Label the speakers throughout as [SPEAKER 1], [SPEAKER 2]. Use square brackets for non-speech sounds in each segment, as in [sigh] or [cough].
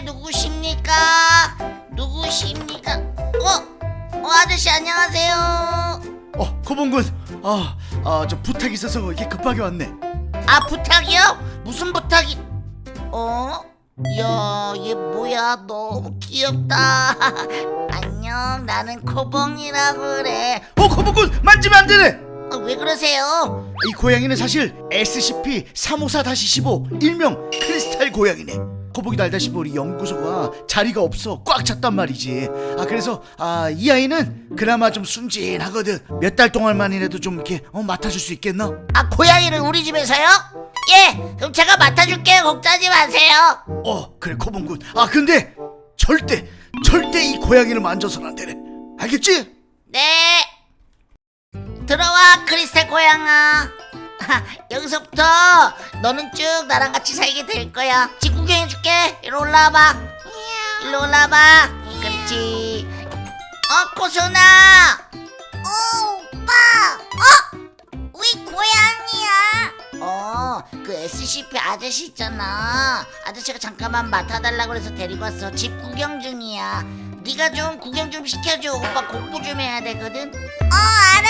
[SPEAKER 1] 네, 누구십니까? 누구십니까? 어? 어, 아저씨 안녕하세요.
[SPEAKER 2] 어, 고봉군. 아, 아, 저 부탁이 있어서 이렇게 급하게 왔네.
[SPEAKER 1] 아, 부탁이요? 무슨 부탁이? 어? 야, 얘 뭐야? 너무 귀엽다. [laughs] 안녕, 나는 코봉이라고 그래.
[SPEAKER 2] 어, 고봉군 만지면 안 되네.
[SPEAKER 1] 어, 왜 그러세요?
[SPEAKER 2] 이 고양이는 사실 SCP-354-15 일명 크리스탈 고양이네. 코봉이도 알다시피 우리 연구소가 자리가 없어 꽉 찼단 말이지. 아 그래서 아 이 아이는 그나마 좀 순진하거든. 몇 달 동안만이라도 좀 이렇게 어, 맡아줄 수 있겠나?
[SPEAKER 1] 아, 고양이를 우리 집에서요? 예, 그럼 제가 맡아줄게요. 걱정하지 마세요.
[SPEAKER 2] 어 그래 코봉군. 아 근데 절대 절대 이 고양이를 만져서는 안 되네. 알겠지?
[SPEAKER 1] 네. 들어와 크리스탈 고양아. [laughs] 여기서부터 너는 쭉 나랑 같이 살게 될 거야. 집 구경 해줄게. 이리 올라와봐. 이리 올라와봐. 그렇지. 어 코순아. 어 오빠. 어? 우리 고양이야. 어, 그 SCP 아저씨 있잖아. 아저씨가 잠깐만 맡아달라 그래서 데리고 왔어. 집 구경 중이야. 네가 좀 구경 좀 시켜줘. 오빠 공부 좀 해야 되거든. 어, 알았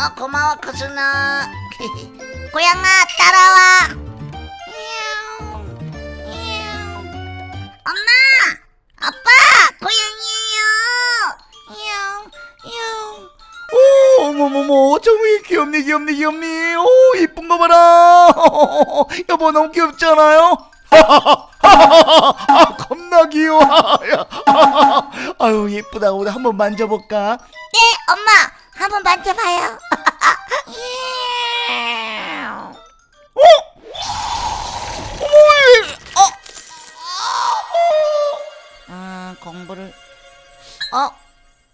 [SPEAKER 1] 어, 고마워, 코순아. [laughs] 고양아, 따라와. 엄마, 아빠, 고양이에요.
[SPEAKER 2] 오, 어머머머, 정말 귀엽네, 귀엽네, 귀엽네. 오, 이쁜 거 봐라. [laughs] 여보, 너무 귀엽잖아요? [laughs] 아, 겁나 귀여워. 야. 아유, 예쁘다. 우리 한번 만져볼까?
[SPEAKER 1] 네, 엄마, 한번 만져봐요. [laughs] 어? 음, 공부를. 어?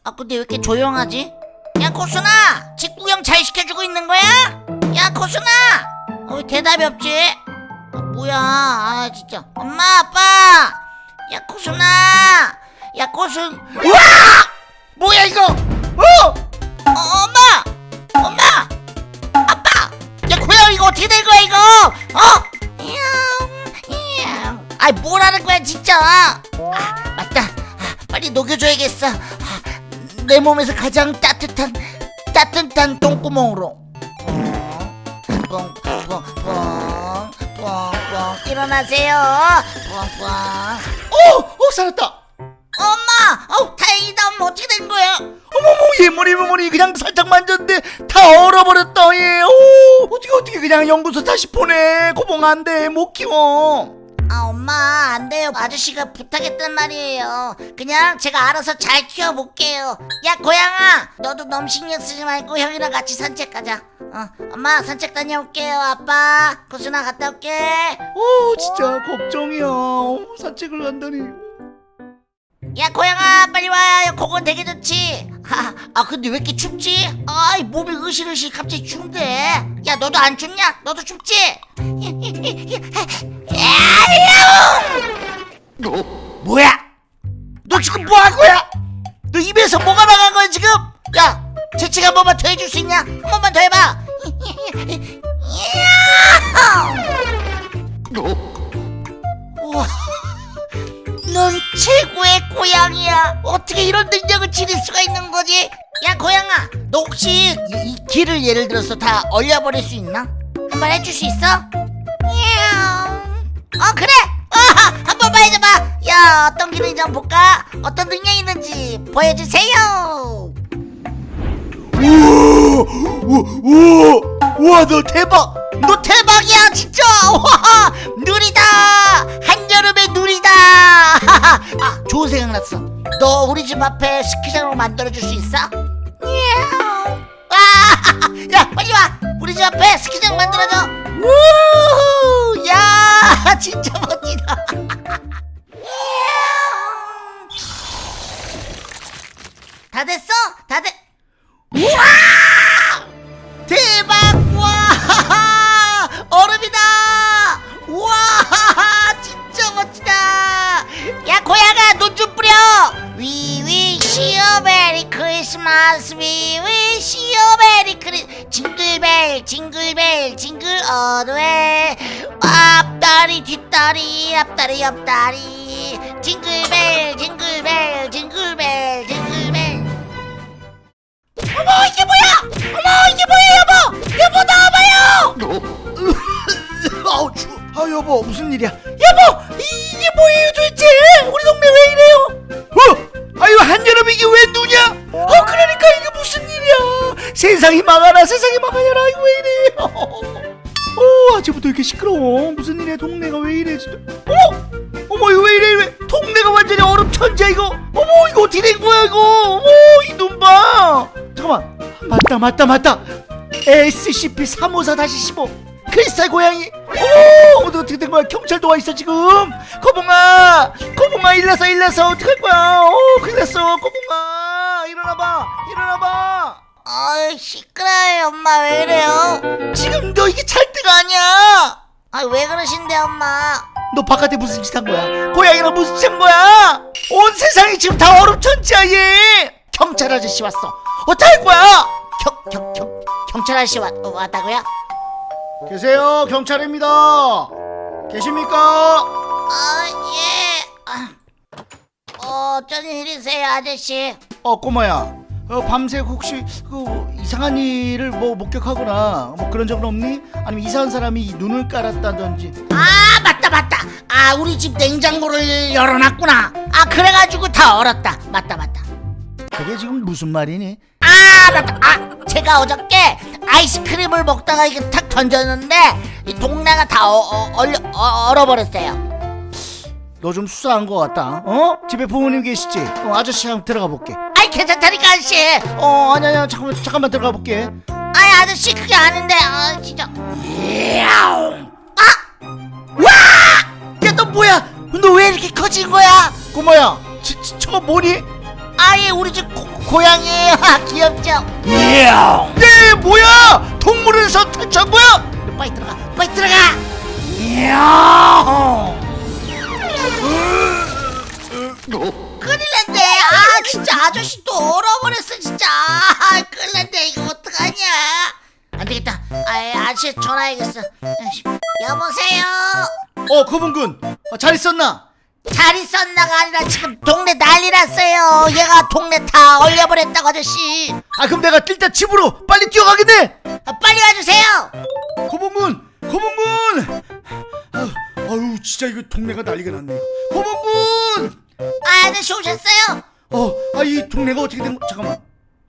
[SPEAKER 1] 아, 근데 왜 이렇게 조용하지? 야, 코순아! 집 구경 잘 시켜주고 있는 거야? 야, 코순아! 어, 왜 대답이 없지? 아, 뭐야, 아, 진짜. 엄마, 아빠! 야, 코순아! 야, 코순. 우와! 뭐야, 이거! 어! 어, 엄마! 엄마! 아빠! 야, 고양이 이거 어떻게 된 거야, 이거? 어? 아이, 뭐라는 거야, 진짜! 아, 맞다. 아, 빨리 녹여줘야겠어. 아, 내 몸에서 가장 따뜻한, 따뜻한 똥구멍으로. 뻥, 뻥, 뻥, 뻥, 뻥. 일어나세요. 뻥, 뻥.
[SPEAKER 2] 오, 오, 살았다.
[SPEAKER 1] 엄마! 어 다행이다. 엄마 어떻게 된 거야?
[SPEAKER 2] 어머머, 얘 머리, 머리 그냥 살짝 만졌는데 다 얼어버렸다, 얘. 오, 어떻게, 어떻게 그냥 연구소 다시 보내. 고봉 안 돼. 못 키워.
[SPEAKER 1] 아 엄마 안 돼요 아저씨가 부탁했단 말이에요 그냥 제가 알아서 잘 키워볼게요 야 고양아 너도 너무 신경 쓰지 말고 형이랑 같이 산책 가자 어 엄마 산책 다녀올게요 아빠 고순아 갔다 올게
[SPEAKER 2] 오, 진짜 걱정이야. 어, 산책을 간다니.
[SPEAKER 1] 야 고양아 빨리 와 그건 되게 좋지 하, 아 근데 왜 이렇게 춥지? 아이 몸이 으실으실 갑자기 춥대 야 너도 안 춥냐? 너도 춥지? 뭐야? 너 지금 뭐한 거야? 너 입에서 뭐가 나간 거야 지금? 야 재채기 한 번만 더 해줄 수 있냐? 한 번만 더 해봐 어떻게 이런 능력을 지닐 수가 있는 거지? 야 고양아, 너 혹시 이, 이 길을 예를 들어서 다 얼려버릴 수 있나? 한번 해줄 수 있어? 어 그래. 어, 한 번만 해줘봐. 야 어떤 길인지 한번 볼까? 어떤 능력이 있는지 보여주세요.
[SPEAKER 2] 우와, 우와, 우와, 너 대박.
[SPEAKER 1] 너 대박이야 진짜. 와 [laughs] 누리다. 한여름의 누리다. [laughs] 아 좋은 생각 났어. 너 우리 집 앞에 스키장으로 만들어줄 수 있어? 와, [laughs] 야 빨리 와. 우리 집 앞에 스키장 만들어줘. 우, 야 [laughs] 진짜 멋지다. 다 Christmas. We wish you merry Christmas. 징글벨 징글벨 징글 앞달 앞다리 뒷다리 앞다리 옆다리. 징글벨 징글벨 징글벨 징글벨. 어머 이게 뭐야? 어머 이게 뭐야 여보? 여보 나와봐요. [laughs]
[SPEAKER 2] 아우 추워. 아 여보 무슨 일이야? 여보 이게 뭐예요 도대체? 우리 동네 왜 이래요? 어? 아유 한여름 이게 왜 누냐 세상이 망하라 세상이 이거 왜 이래요 [laughs] 어 아침부터 이렇게 시끄러워. 무슨 일이야 동네가 왜 이래 진짜. 어머 어머 이거 왜 이래 왜? 동네가 완전히 얼음 천지야 이거. 어머 이거 어떻게 된 거야 이거? 어머 이 눈 봐. 잠깐만. 맞다 맞다 맞다. SCP-354-15 크리스탈 고양이. 어머 어떻게 된 거야? 경찰도 와 있어 지금. 거봉아 거봉아 일어서 일어서. 어떡할 거야? 어 큰일 났어. 거봉아 일어나봐 일어나봐
[SPEAKER 1] 어이 시끄러워요 엄마. 왜 이래요?
[SPEAKER 2] 지금 너 이게 잘 때가 아니야?
[SPEAKER 1] 아 왜 그러신데 엄마?
[SPEAKER 2] 너 바깥에 무슨 짓 한 거야? 고양이랑 무슨 짓 한 거야? 온 세상이 지금 다 얼음천지야 얘 경찰 아저씨 왔어. 어떡할 거야?
[SPEAKER 1] 경, 경, 경, 경찰 아저씨 왔, 왔다고요?
[SPEAKER 2] 계세요 경찰입니다. 계십니까?
[SPEAKER 1] 아, 예. 아, 어, 어쩐 일이세요, 아저씨?
[SPEAKER 2] 어 꼬마야 어, 밤새 혹시 그 이상한 일을 뭐 목격하거나 뭐 그런 적은 없니? 아니면 이상한 사람이 눈을 깔았다든지
[SPEAKER 1] 아, 맞다, 맞다. 아, 우리 집 냉장고를 열어놨구나. 아, 그래가지고 다 얼었다. 맞다, 맞다.
[SPEAKER 2] 그게 지금 무슨 말이니?
[SPEAKER 1] 아, 맞다. 아, 제가 어저께 아이스크림을 먹다가 이게 탁 던졌는데 이 동네가 다 어, 어, 얼려, 어, 얼어버렸어요.
[SPEAKER 2] 너 좀 수상한 것 같다 어? 집에 부모님 계시지? 어, 아저씨 한번 들어가 볼게
[SPEAKER 1] 괜찮다니까, 아저씨.
[SPEAKER 2] 어 아니 아니 잠깐만 잠깐만 들어가 볼게
[SPEAKER 1] 아이, 아저씨, 그게 아닌데, 아, 진짜. 야옹. 아!
[SPEAKER 2] 야너 뭐야
[SPEAKER 1] 너 왜 이렇게 커진 거야?
[SPEAKER 2] 꼬마야 저, 저, 저거 뭐니?
[SPEAKER 1] 아예 우리 집 고, 고양이에요. [laughs] 아, 귀엽죠?
[SPEAKER 2] 이야 네 뭐야 동물원에서 탈출한 거야?
[SPEAKER 1] 빨리 들어가, 빨리 들어가. 큰일 났네. [laughs] 아, 진짜 아저씨 또 얼어버렸어, 진짜. 아, 큰일 났네. 이거 어떡하냐. 안 되겠다. 아, 아저씨 전화해야겠어. 아이씨. 여보세요?
[SPEAKER 2] 어 거봉군 어, 잘 있었나?
[SPEAKER 1] 잘 있었나가 아니라 지금 동네 난리 났어요. 얘가 동네 다 얼려버렸다고 아저씨.
[SPEAKER 2] 아 그럼 내가 일단 집으로 빨리 뛰어가겠네
[SPEAKER 1] 아, 빨리 와주세요.
[SPEAKER 2] 거봉군 거봉군 아유, 아유 진짜 이거 동네가 난리가 났네 거봉군
[SPEAKER 1] 아, 아저씨 오셨어요?
[SPEAKER 2] 어 아 이 동네가 어떻게 된 거 잠깐만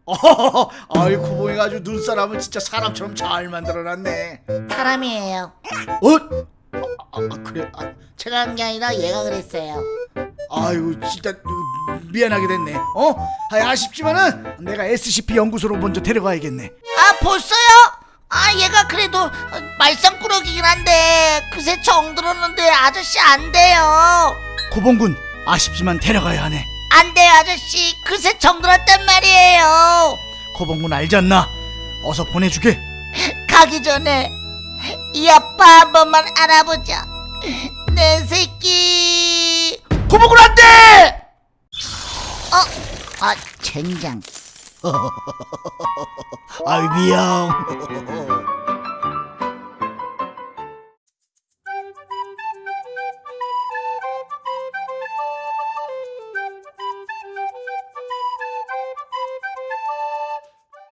[SPEAKER 2] 어 [laughs] 아이 거봉이가 아주 눈사람을 진짜 사람처럼 잘 만들어놨네
[SPEAKER 1] 사람이에요.
[SPEAKER 2] 어? 아, 아 그래 아,
[SPEAKER 1] 제가 한 게 아니라 얘가 그랬어요.
[SPEAKER 2] 아유 진짜 미안하게 됐네 어? 아, 아쉽지만은 내가 SCP 연구소로 먼저 데려가야겠네
[SPEAKER 1] 아 벌써요? 아 얘가 그래도 어, 말썽꾸러기긴 한데 그새 정 들었는데 아저씨 안 돼요
[SPEAKER 2] 고봉군 아쉽지만 데려가야 하네
[SPEAKER 1] 안 돼요 아저씨 그새 정 들었단 말이에요
[SPEAKER 2] 고봉군 알지 않나? 어서 보내주게
[SPEAKER 1] 가기 전에 이 아빠 한 번만 알아보자 내 새끼
[SPEAKER 2] 고봉군 안돼!
[SPEAKER 1] 어? 아 젠장 [laughs]
[SPEAKER 2] 아유 미안